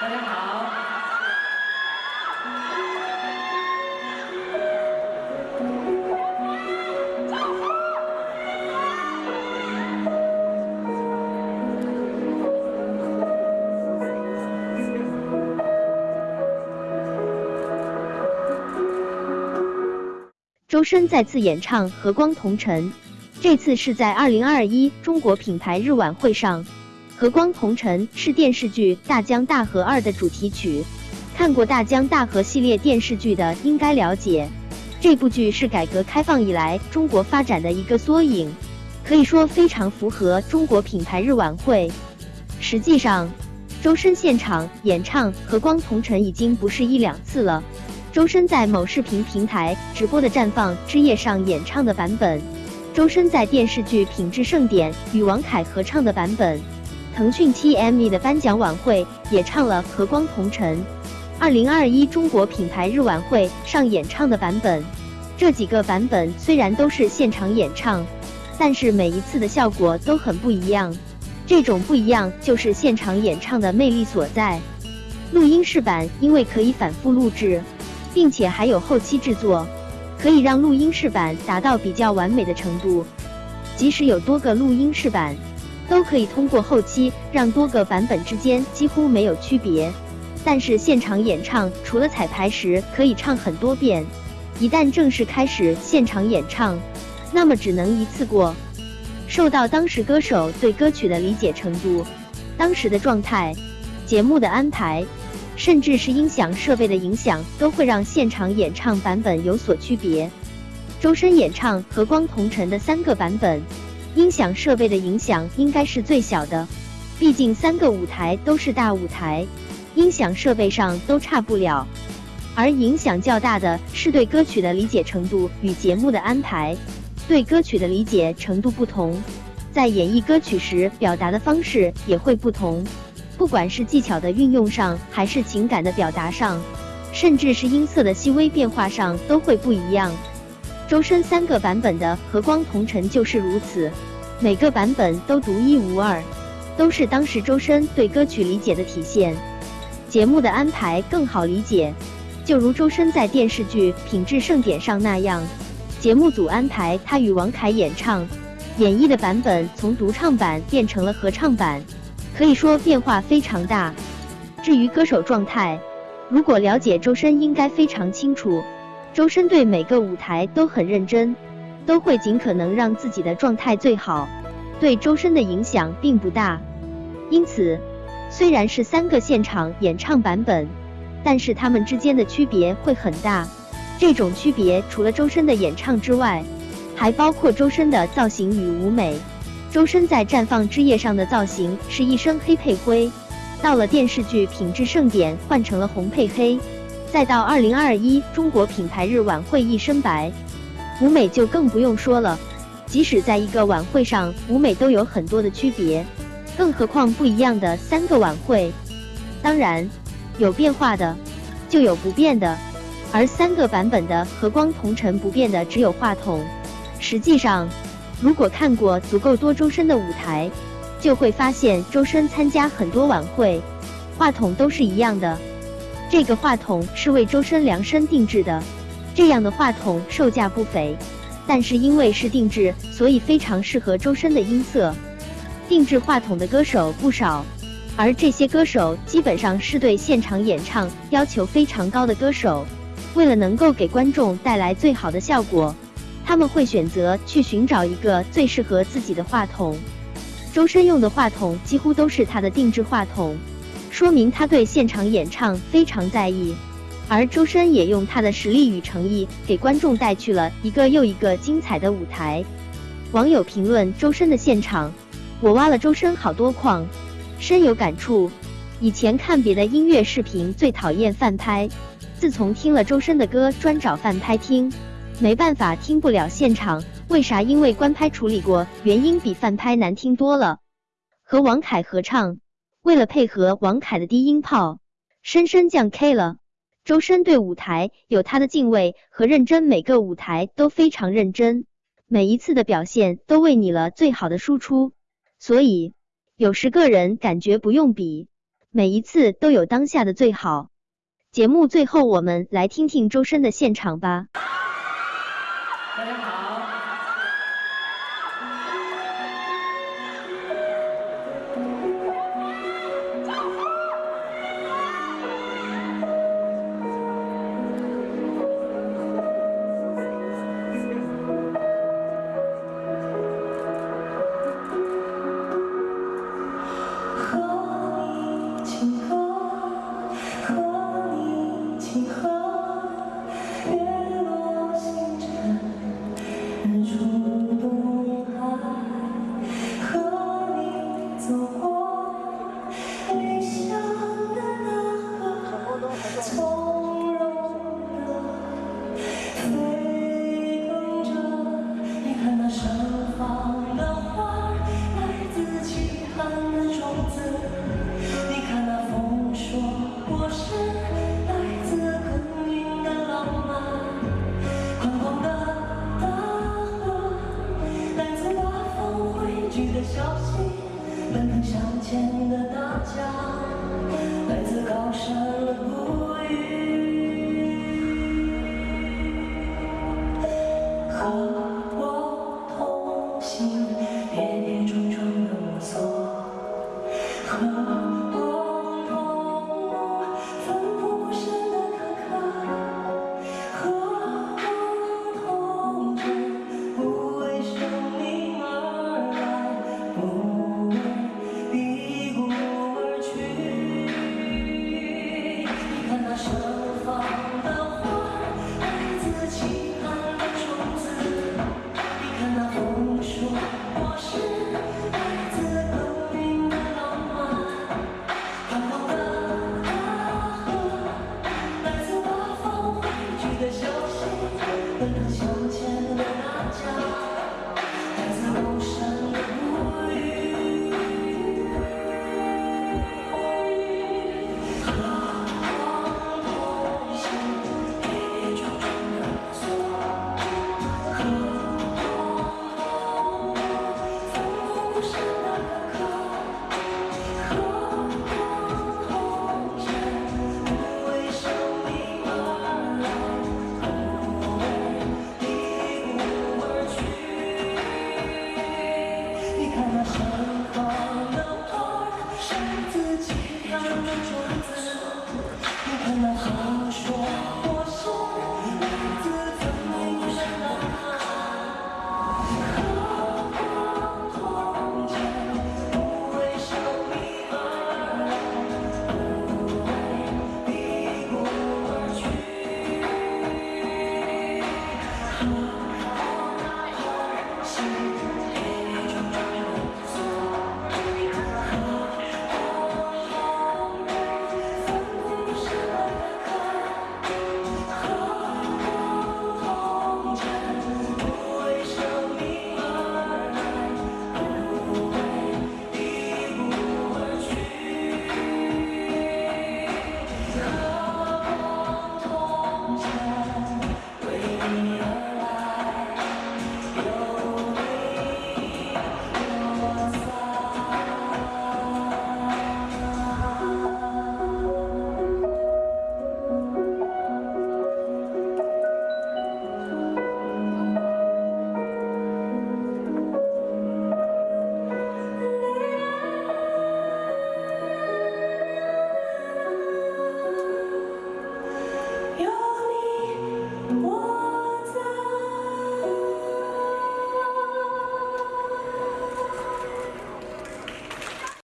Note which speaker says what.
Speaker 1: 大家好。
Speaker 2: 周深再次演唱《和光同尘》，这次是在二零二一中国品牌日晚会上。《和光同尘》是电视剧《大江大河二》的主题曲。看过《大江大河》系列电视剧的应该了解，这部剧是改革开放以来中国发展的一个缩影，可以说非常符合中国品牌日晚会。实际上，周深现场演唱《和光同尘》已经不是一两次了。周深在某视频平台直播的绽放之夜上演唱的版本，周深在电视剧《品质盛典》与王凯合唱的版本，腾讯 TME 的颁奖晚会也唱了《和光同尘》。二零二一中国品牌日晚会上演唱的版本，这几个版本虽然都是现场演唱，但是每一次的效果都很不一样。这种不一样就是现场演唱的魅力所在。录音室版因为可以反复录制。并且还有后期制作，可以让录音室版达到比较完美的程度。即使有多个录音室版，都可以通过后期让多个版本之间几乎没有区别。但是现场演唱除了彩排时可以唱很多遍，一旦正式开始现场演唱，那么只能一次过。受到当时歌手对歌曲的理解程度、当时的状态、节目的安排。甚至是音响设备的影响，都会让现场演唱版本有所区别。周深演唱《和光同尘》的三个版本，音响设备的影响应该是最小的，毕竟三个舞台都是大舞台，音响设备上都差不了。而影响较大的是对歌曲的理解程度与节目的安排，对歌曲的理解程度不同，在演绎歌曲时表达的方式也会不同。不管是技巧的运用上，还是情感的表达上，甚至是音色的细微变化上，都会不一样。周深三个版本的《和光同尘》就是如此，每个版本都独一无二，都是当时周深对歌曲理解的体现。节目的安排更好理解，就如周深在电视剧《品质盛典》上那样，节目组安排他与王凯演唱，演绎的版本从独唱版变成了合唱版。可以说变化非常大。至于歌手状态，如果了解周深，应该非常清楚。周深对每个舞台都很认真，都会尽可能让自己的状态最好。对周深的影响并不大。因此，虽然是三个现场演唱版本，但是他们之间的区别会很大。这种区别除了周深的演唱之外，还包括周深的造型与舞美。周深在绽放之夜上的造型是一身黑配灰，到了电视剧《品质盛典》换成了红配黑，再到二零二一中国品牌日晚会一身白，舞美就更不用说了。即使在一个晚会上，舞美都有很多的区别，更何况不一样的三个晚会。当然，有变化的，就有不变的，而三个版本的和光同尘不变的只有话筒。实际上。如果看过足够多周深的舞台，就会发现周深参加很多晚会，话筒都是一样的。这个话筒是为周深量身定制的，这样的话筒售价不菲，但是因为是定制，所以非常适合周深的音色。定制话筒的歌手不少，而这些歌手基本上是对现场演唱要求非常高的歌手，为了能够给观众带来最好的效果。他们会选择去寻找一个最适合自己的话筒。周深用的话筒几乎都是他的定制话筒，说明他对现场演唱非常在意。而周深也用他的实力与诚意，给观众带去了一个又一个精彩的舞台。网友评论周深的现场：我挖了周深好多矿，深有感触。以前看别的音乐视频最讨厌翻拍，自从听了周深的歌，专找翻拍听。没办法，听不了现场，为啥？因为官拍处理过，原音比翻拍难听多了。和王凯合唱，为了配合王凯的低音炮，深深降 K 了。周深对舞台有他的敬畏和认真，每个舞台都非常认真，每一次的表现都为你了最好的输出。所以有时个人感觉不用比，每一次都有当下的最好。节目最后，我们来听听周深的现场吧。
Speaker 3: 看